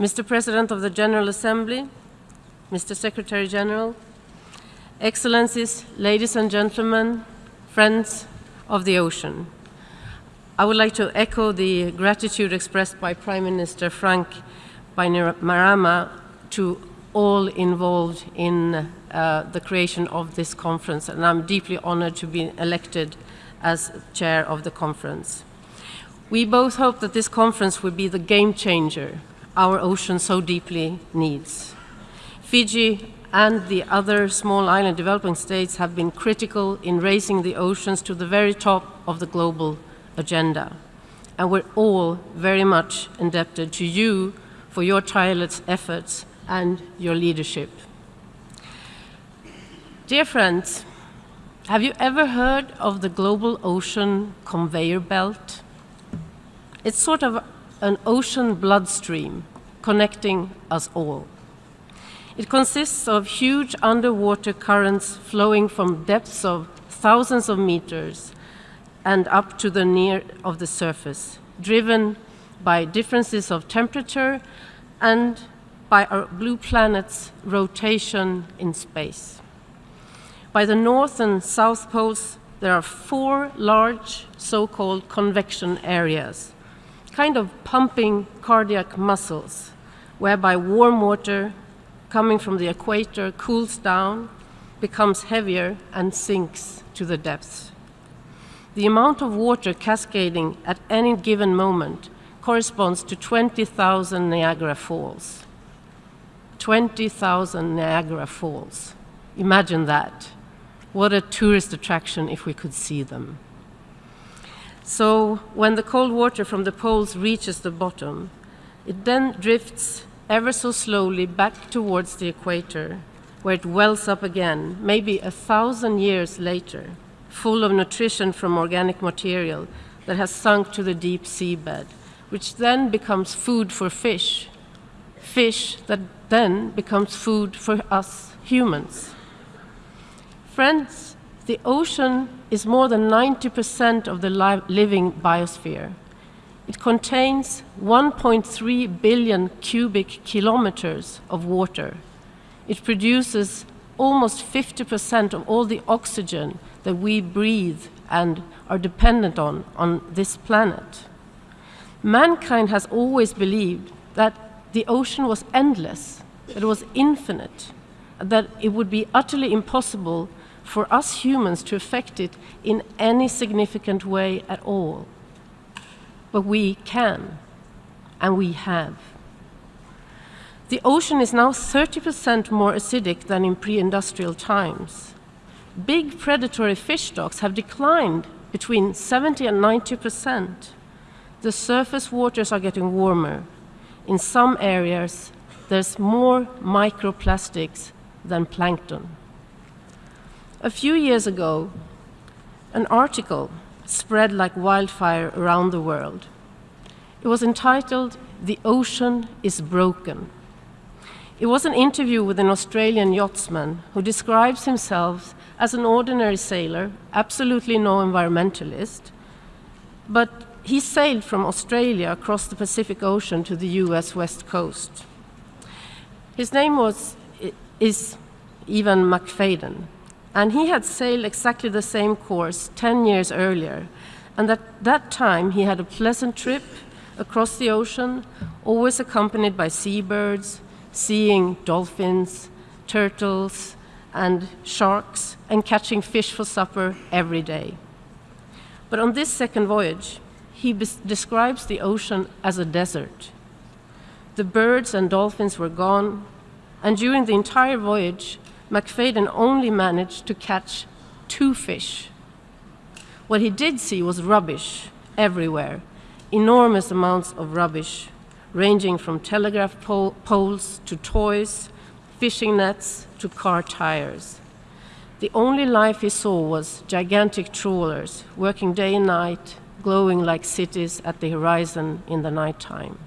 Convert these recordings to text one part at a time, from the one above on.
Mr. President of the General Assembly, Mr. Secretary General, Excellencies, ladies and gentlemen, friends of the ocean. I would like to echo the gratitude expressed by Prime Minister Frank Bainimarama to all involved in uh, the creation of this conference, and I'm deeply honored to be elected as chair of the conference. We both hope that this conference will be the game changer our ocean so deeply needs. Fiji and the other small island developing states have been critical in raising the oceans to the very top of the global agenda. And we're all very much indebted to you for your tireless efforts and your leadership. Dear friends, have you ever heard of the global ocean conveyor belt? It's sort of an ocean bloodstream connecting us all. It consists of huge underwater currents flowing from depths of thousands of meters and up to the near of the surface, driven by differences of temperature and by our blue planet's rotation in space. By the north and south poles, there are four large so-called convection areas, kind of pumping cardiac muscles, whereby warm water coming from the equator cools down, becomes heavier, and sinks to the depths. The amount of water cascading at any given moment corresponds to 20,000 Niagara Falls. 20,000 Niagara Falls. Imagine that. What a tourist attraction if we could see them. So when the cold water from the poles reaches the bottom, it then drifts ever so slowly back towards the equator, where it wells up again, maybe a thousand years later, full of nutrition from organic material that has sunk to the deep seabed, which then becomes food for fish, fish that then becomes food for us humans. Friends, the ocean is more than 90% of the living biosphere. It contains 1.3 billion cubic kilometers of water. It produces almost 50% of all the oxygen that we breathe and are dependent on on this planet. Mankind has always believed that the ocean was endless, that it was infinite, that it would be utterly impossible for us humans to affect it in any significant way at all but we can, and we have. The ocean is now 30% more acidic than in pre-industrial times. Big predatory fish stocks have declined between 70 and 90%. The surface waters are getting warmer. In some areas, there's more microplastics than plankton. A few years ago, an article spread like wildfire around the world. It was entitled The Ocean is Broken. It was an interview with an Australian yachtsman who describes himself as an ordinary sailor, absolutely no environmentalist, but he sailed from Australia across the Pacific Ocean to the US West Coast. His name was, is Ivan Macfadyen, and he had sailed exactly the same course 10 years earlier. And at that time, he had a pleasant trip across the ocean, always accompanied by seabirds, seeing dolphins, turtles, and sharks, and catching fish for supper every day. But on this second voyage, he describes the ocean as a desert. The birds and dolphins were gone, and during the entire voyage, Macfadyen only managed to catch two fish. What he did see was rubbish everywhere, enormous amounts of rubbish, ranging from telegraph pole poles to toys, fishing nets to car tires. The only life he saw was gigantic trawlers working day and night, glowing like cities at the horizon in the nighttime.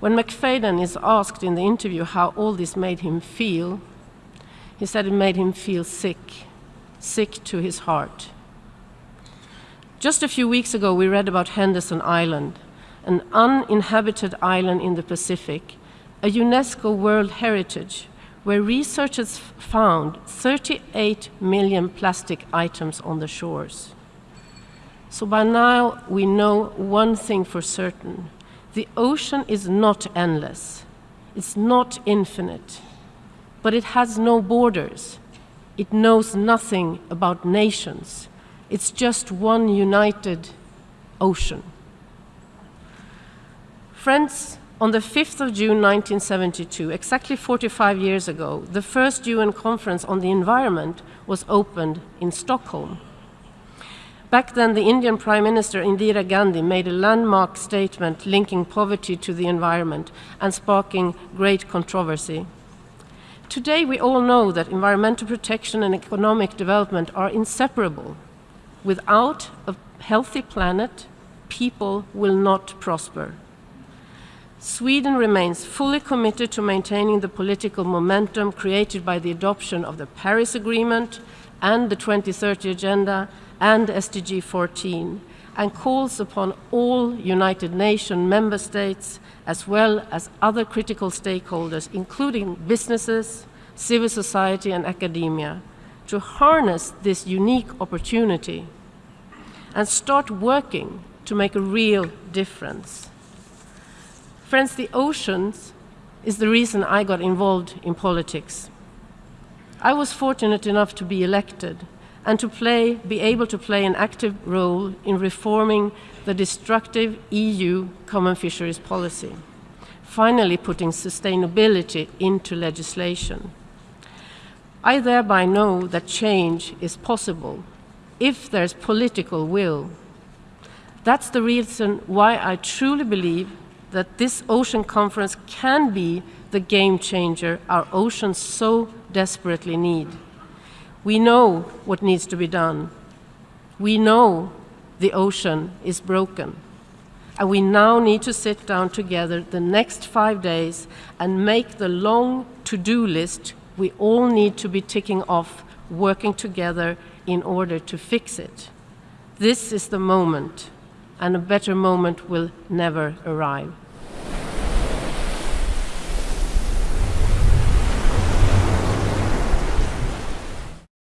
When Macfadyen is asked in the interview how all this made him feel, he said it made him feel sick, sick to his heart. Just a few weeks ago, we read about Henderson Island, an uninhabited island in the Pacific, a UNESCO World Heritage, where researchers found 38 million plastic items on the shores. So by now we know one thing for certain. The ocean is not endless. It's not infinite. But it has no borders. It knows nothing about nations. It's just one united ocean. Friends, on the 5th of June 1972, exactly 45 years ago, the first UN conference on the environment was opened in Stockholm. Back then, the Indian Prime Minister Indira Gandhi made a landmark statement linking poverty to the environment and sparking great controversy. Today, we all know that environmental protection and economic development are inseparable. Without a healthy planet, people will not prosper. Sweden remains fully committed to maintaining the political momentum created by the adoption of the Paris Agreement and the 2030 Agenda and SDG 14 and calls upon all United Nations member states as well as other critical stakeholders, including businesses, civil society and academia, to harness this unique opportunity and start working to make a real difference. Friends, the oceans is the reason I got involved in politics. I was fortunate enough to be elected and to play, be able to play an active role in reforming the destructive EU common fisheries policy, finally putting sustainability into legislation. I thereby know that change is possible if there's political will. That's the reason why I truly believe that this ocean conference can be the game changer our oceans so desperately need. We know what needs to be done. We know the ocean is broken. And we now need to sit down together the next five days and make the long to-do list we all need to be ticking off, working together in order to fix it. This is the moment, and a better moment will never arrive.